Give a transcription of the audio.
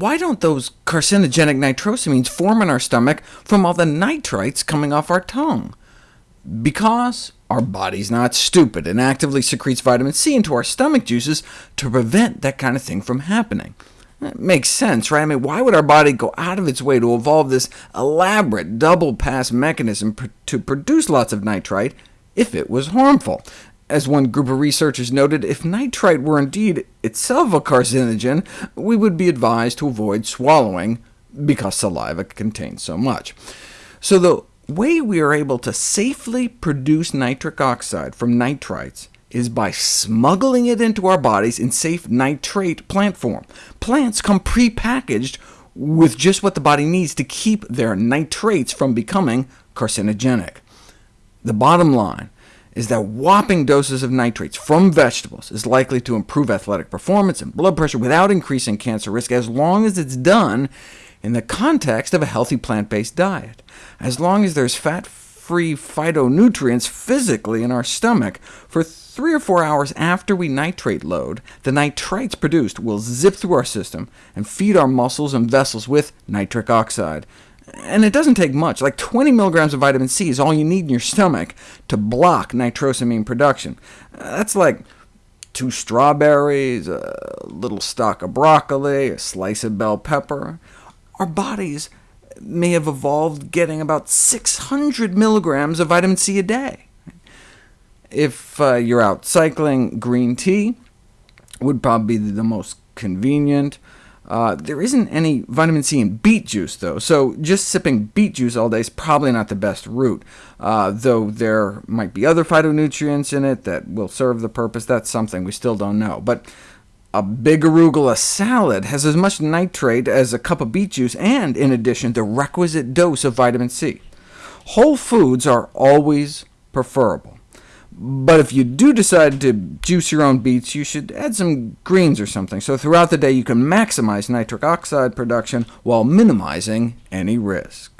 why don't those carcinogenic nitrosamines form in our stomach from all the nitrites coming off our tongue? Because our body's not stupid and actively secretes vitamin C into our stomach juices to prevent that kind of thing from happening. It makes sense, right? I mean, why would our body go out of its way to evolve this elaborate double-pass mechanism pr to produce lots of nitrite if it was harmful? As one group of researchers noted, if nitrite were indeed itself a carcinogen, we would be advised to avoid swallowing, because saliva contains so much. So the way we are able to safely produce nitric oxide from nitrites is by smuggling it into our bodies in safe nitrate plant form. Plants come pre-packaged with just what the body needs to keep their nitrates from becoming carcinogenic. The bottom line is that whopping doses of nitrates from vegetables is likely to improve athletic performance and blood pressure without increasing cancer risk, as long as it's done in the context of a healthy plant-based diet. As long as there's fat-free phytonutrients physically in our stomach, for three or four hours after we nitrate load, the nitrites produced will zip through our system and feed our muscles and vessels with nitric oxide. And it doesn't take much, like 20 milligrams of vitamin C is all you need in your stomach to block nitrosamine production. That's like two strawberries, a little stalk of broccoli, a slice of bell pepper. Our bodies may have evolved getting about 600 milligrams of vitamin C a day. If uh, you're out cycling, green tea would probably be the most convenient. Uh, there isn't any vitamin C in beet juice, though, so just sipping beet juice all day is probably not the best route, uh, though there might be other phytonutrients in it that will serve the purpose. That's something we still don't know. But a big arugula salad has as much nitrate as a cup of beet juice, and in addition, the requisite dose of vitamin C. Whole foods are always preferable. But if you do decide to juice your own beets, you should add some greens or something, so throughout the day you can maximize nitric oxide production while minimizing any risk.